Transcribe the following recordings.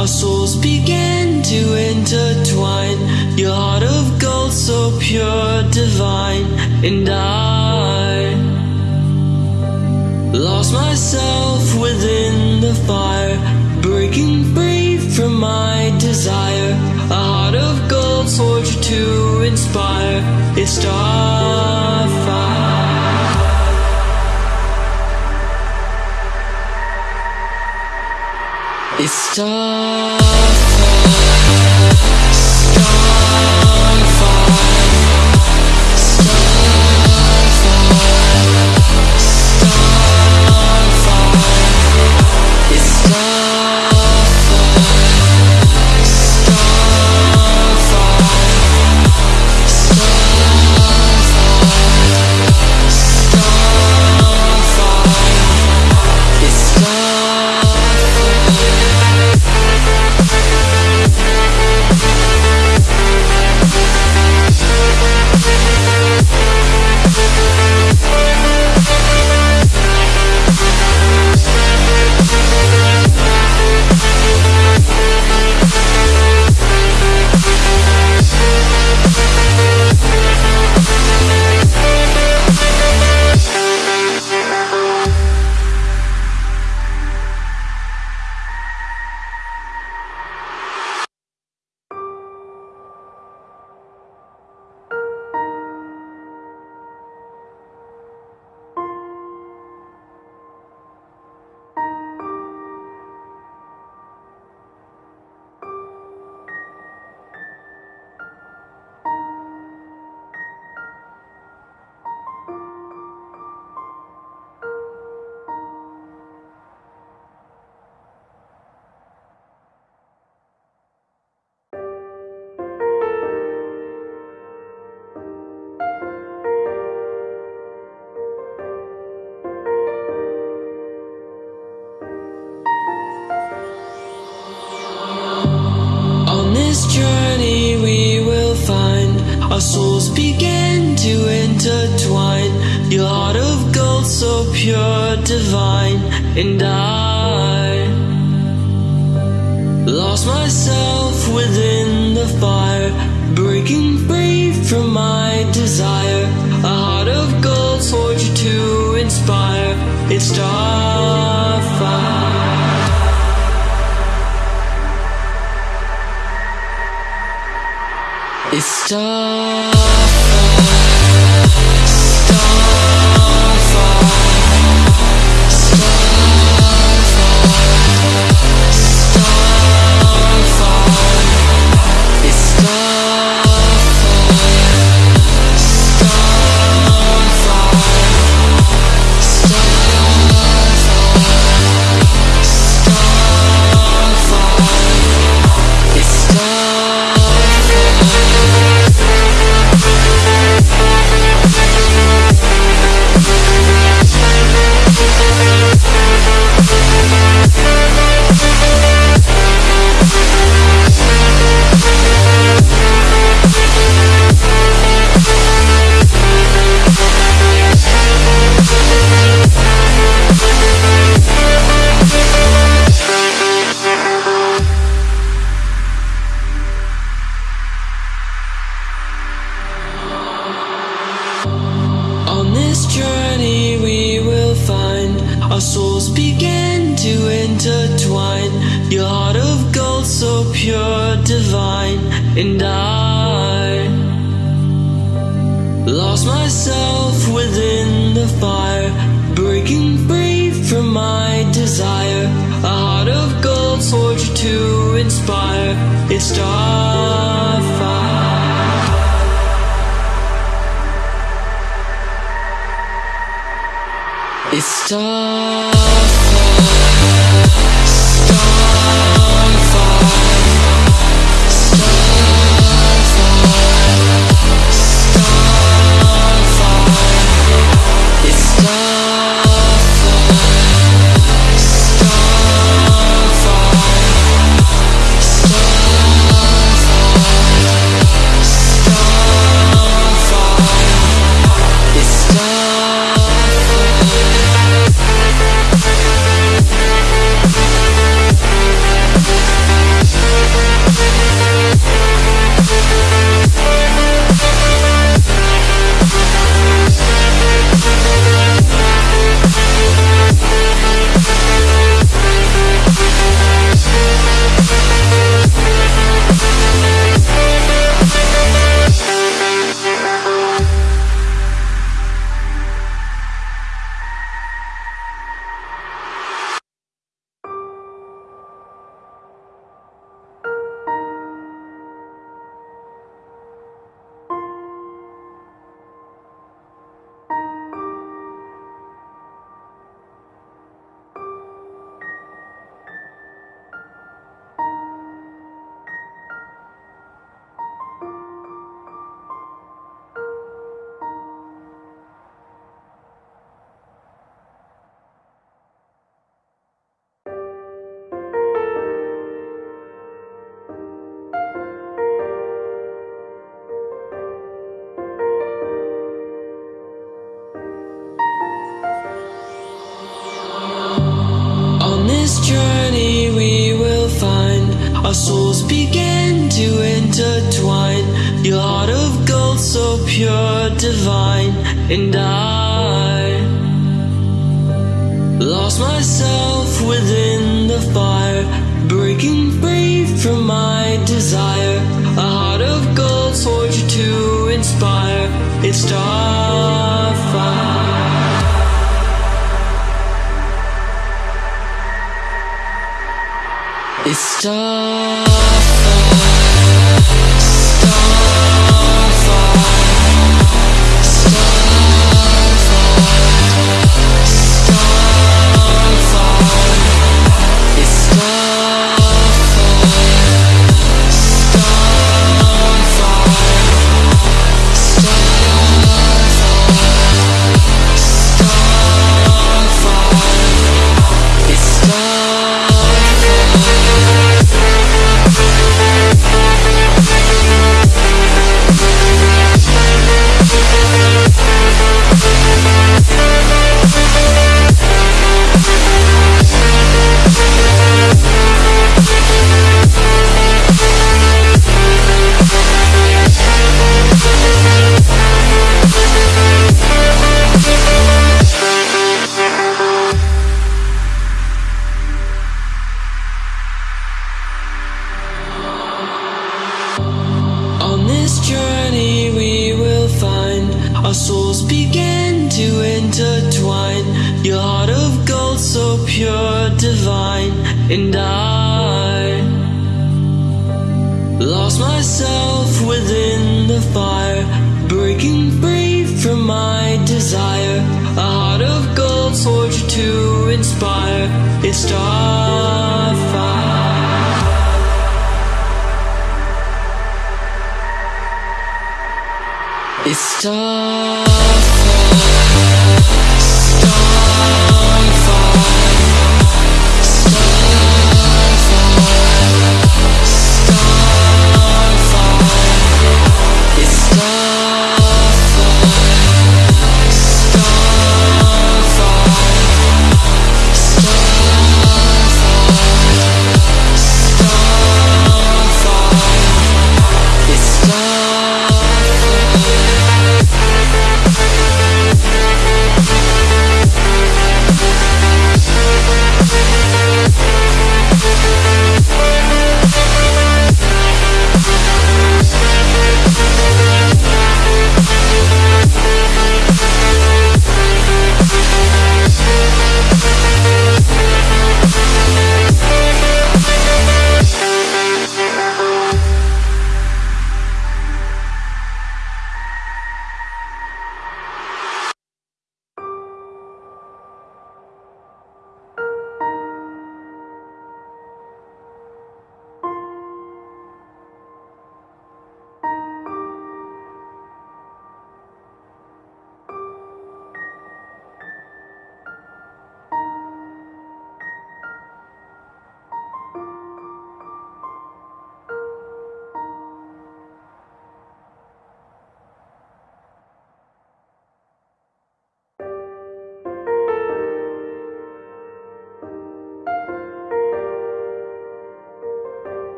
Our souls began to intertwine. Your heart of gold so pure. dark.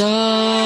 It's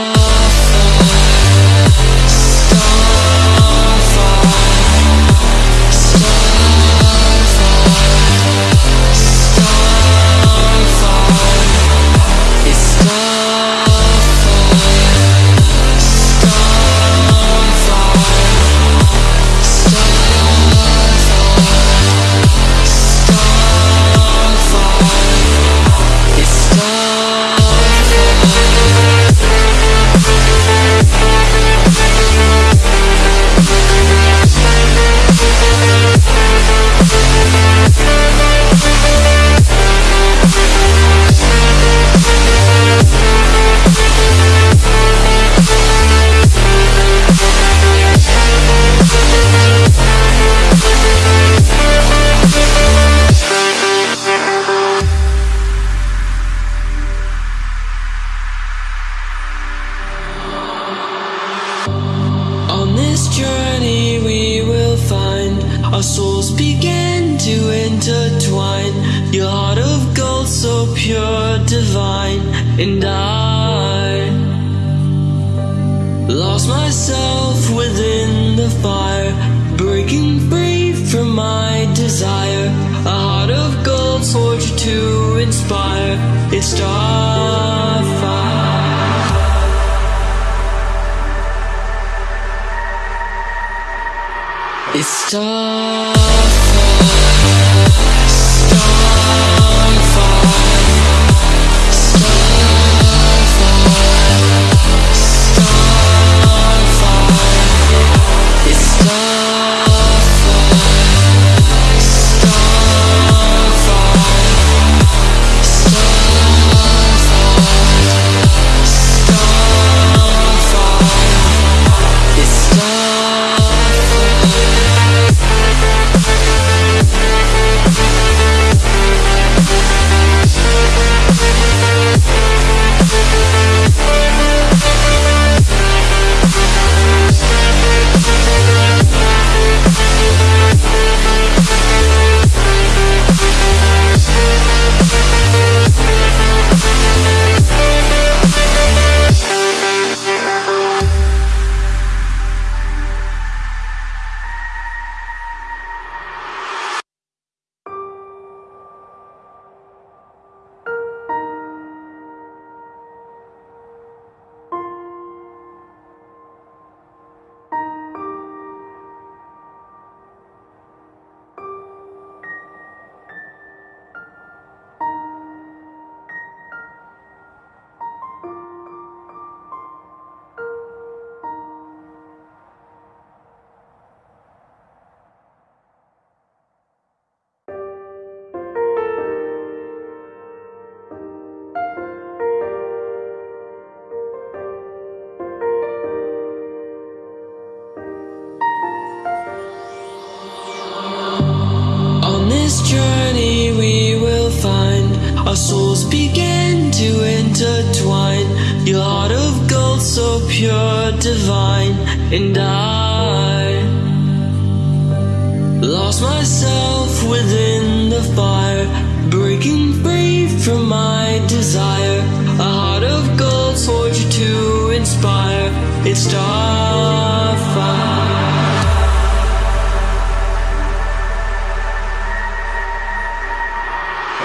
from my desire. A heart of gold forged to inspire. It's starfire.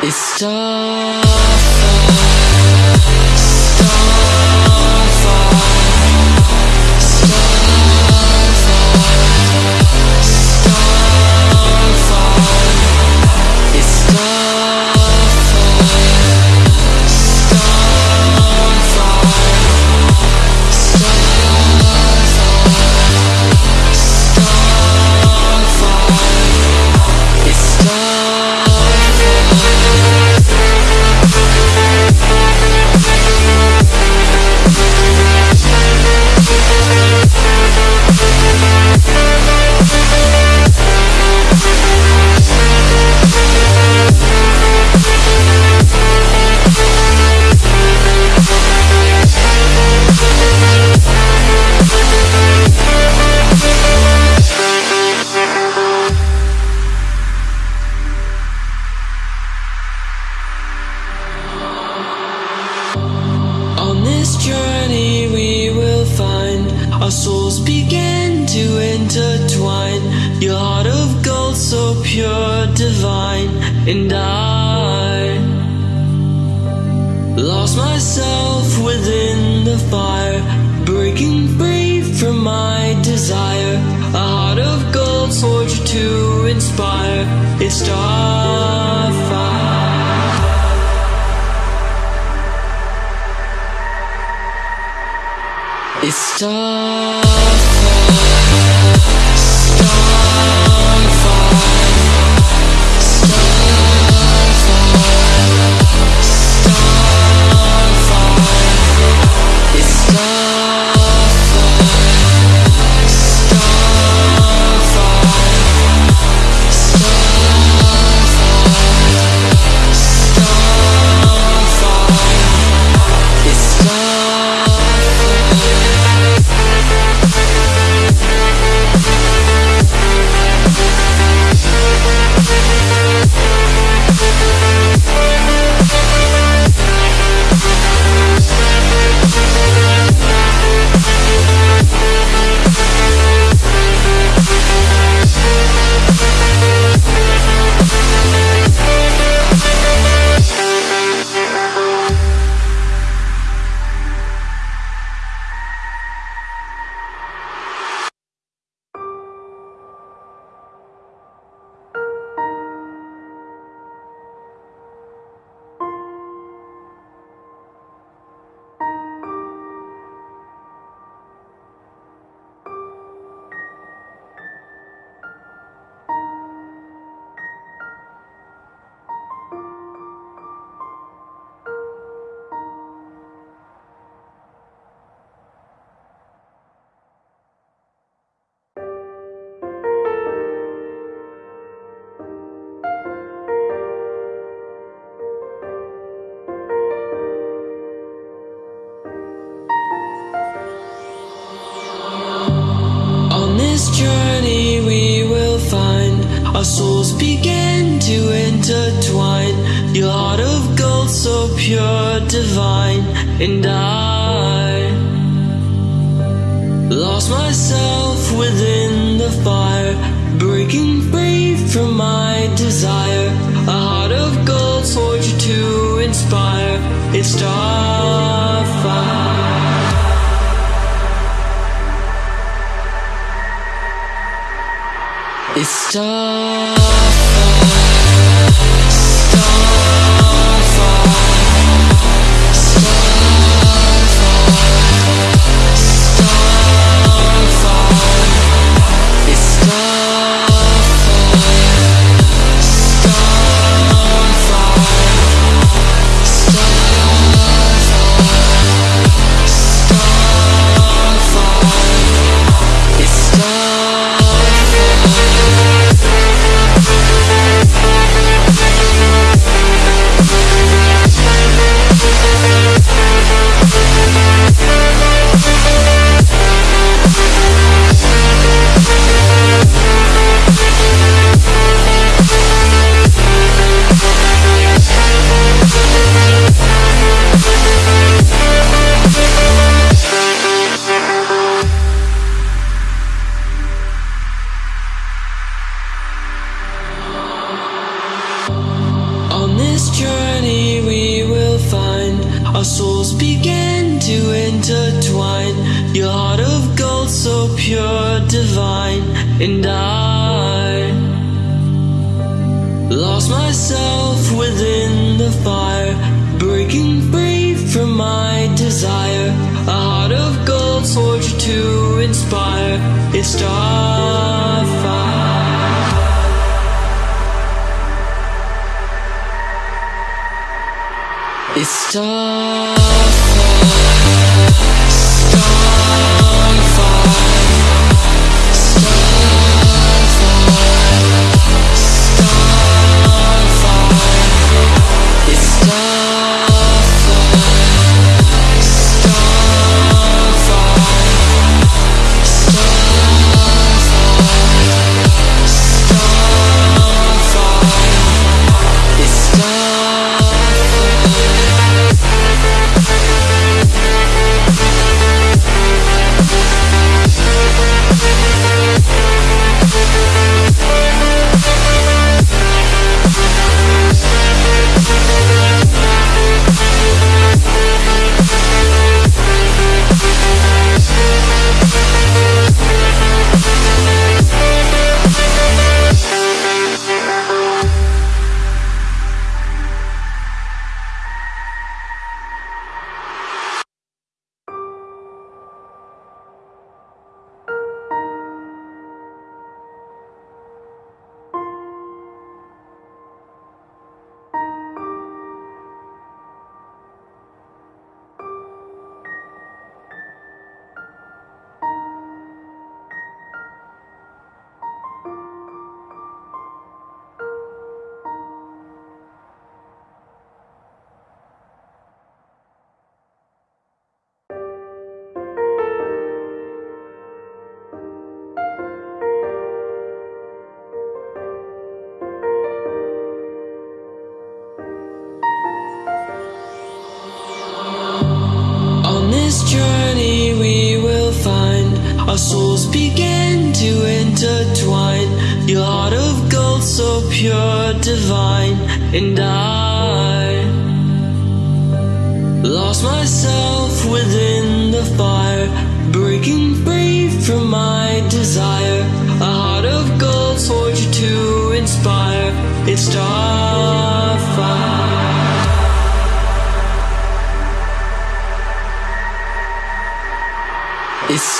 It's starfire. suffer Your heart of gold, so pure, divine, and I lost myself within the fire, breaking free from my desire. A heart of gold, forged to inspire. It's starfire. It's starfire. To inspire. It's starfire. It's starfire, this journey we will find our souls begin to intertwine. Your heart of gold, so pure, divine, and I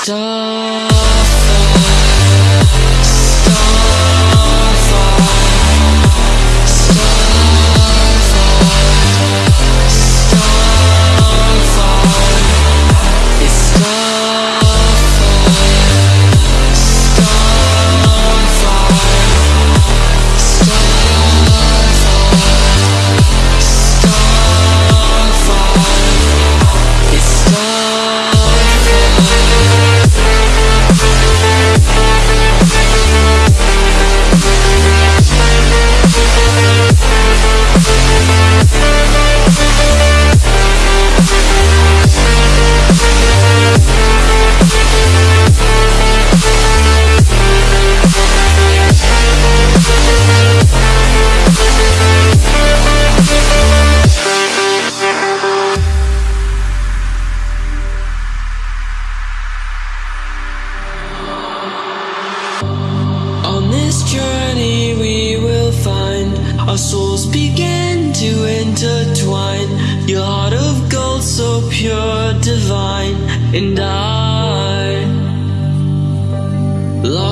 It's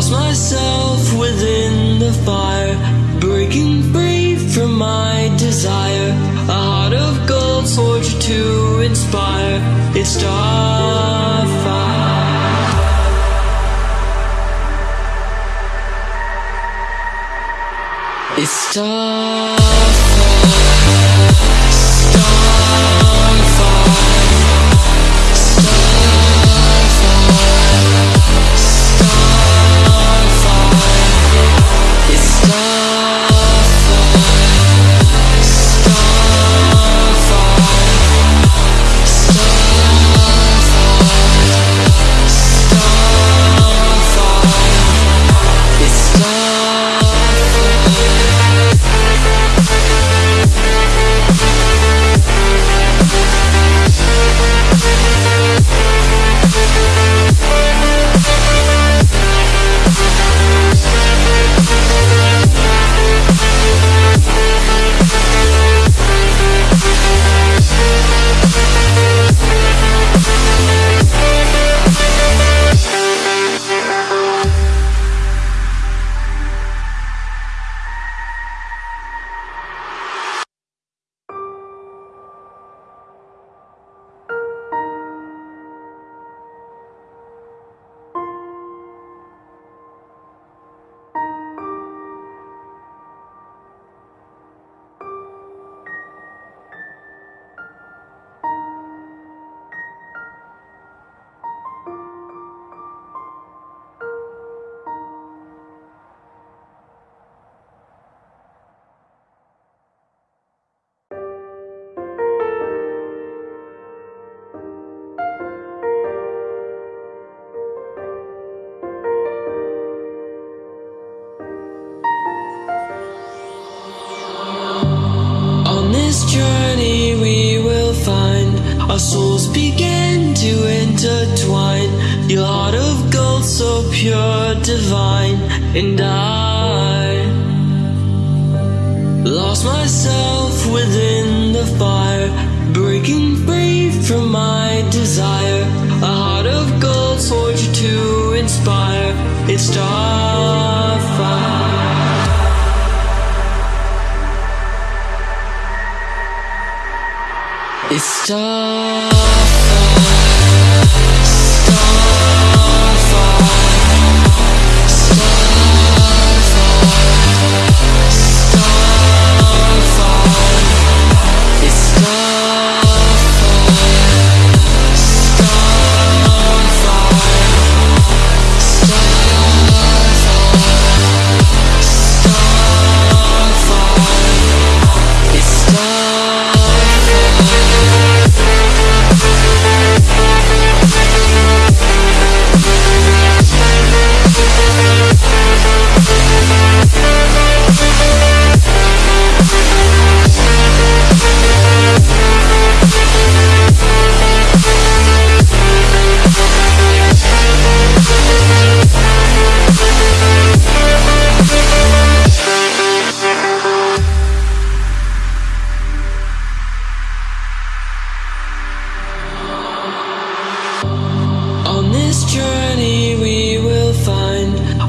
lost myself within the fire, breaking free from my desire. A heart of gold, soldier to inspire. It's starfire. It's starfire.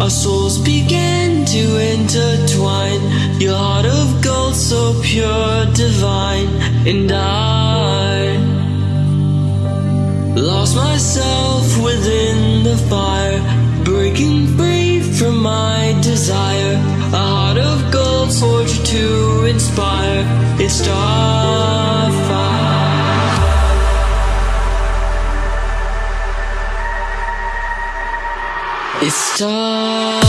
Our souls began to intertwine. Your heart of gold, so pure, divine, and I lost myself within the fire, breaking free from my desire. A heart of gold, soldier to inspire. It's starfire. It's